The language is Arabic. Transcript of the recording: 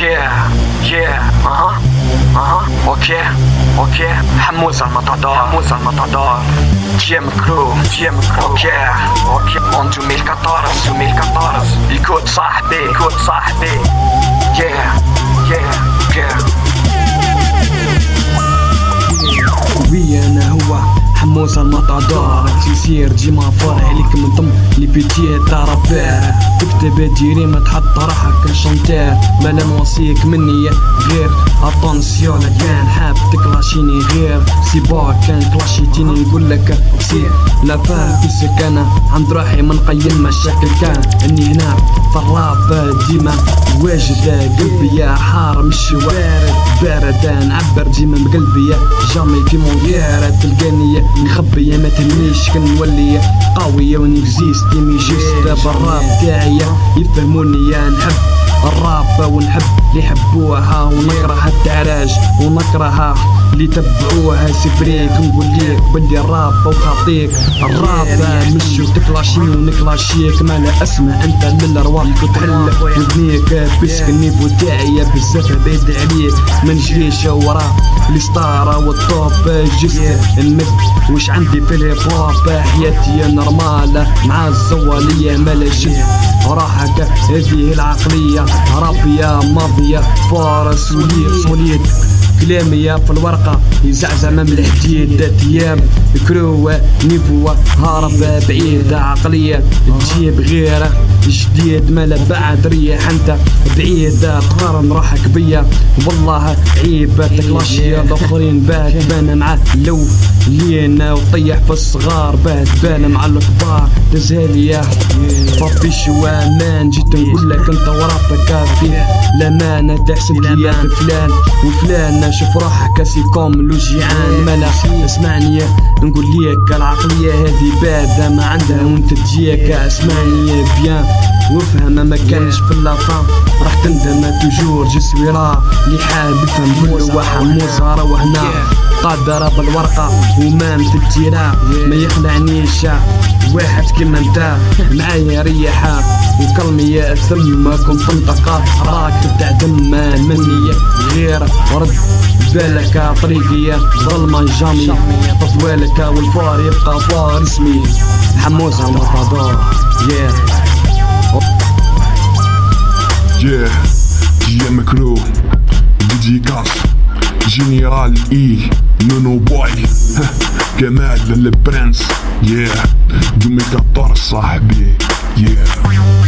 Yeah, yeah, أها أها أوكي أوكي حموس المطادور حموس المطادور جيم كرو جيم كرو أوكي أوكي اون 2014 2014 يكوت صاحبي يكوت صاحبي حموس المطادور تيسير ديما فرح عليك من ضم لي بيتي تاع تكتب جريمة تحط روحك شنتير مالا نوصيك مني غير. أتونسيون كان حاب تكلاشيني غير. سيبا كان كلاشيتيني نقول لك سير. لا فاهم كيسك أنا عند روحي من قيم مشاكل كان. إني هنا في الراب ديما. واجد قلبي حار مش وارد. بارد نعبر ديما بقلبي جامي في مونغير تلقاني نخبي ما تهمنيش كنولي قوية ونكزيست ديمي جيست بالراب تاعي يفهموني يا نحب. الراب ونحب اللي يحبوها ونكره التعراج ونكره اللي تبعوها سفريك نقول ليك بلي الراب وخاطيك. الراب مش تكلاشيني ونكلاشيك ما لا اسمع انت من الارواح تحل وذنيك. بسك النيفو تاعي بزاف بعيد عليك ما نجريش وراه الستارة والطوب جست. المد وش عندي في الهيب حياتي نورمال مع الزوالية مالا شد وراحك هذه العقلية. رابية مافيا فارس وليد صوليد كلامي في الورقة يزعزع من الحديد أيام. كرو نيفو هارب بعيد عقلية. تجيب غيرة جديد مالا بعد ريح أنت؟ بعيد تقارن روحك بيا. والله عيب تكلاشي الاخرين باه تبان مع لو لينا وطيح في الصغار باه تبان مع الكبار. تزهاليا ربي شوامان جيت نقول لك أنت ورابك كافي. لمانة تحسب لي فلان. وفلان شوف روحك سيكوم لوجيعان ملا اسمعني. نقول ليك العقلية هذه بادة ما عندها وانت تجيك. اسمعني بيان. وافهم ما كانش في اللافام راح تندم توجور جسوي راه اللي حاب يفهم كل واحد موزة وهنا قادرة بالورقة وما متجيرة ما يخلعنيش واحد كيما انت. معايا ريحة. وكلمي ثم كنت منطقة راك تعدم مني غير رد بالك طريقي ظلمة جامي. طفوالك والفار يبقى فار اسمي. على المطادور yeah. Yeah, GM Crew, DJ Cash, جنرال اي نونو boy كمال البرنس yeah. 2014 صاحبي yeah.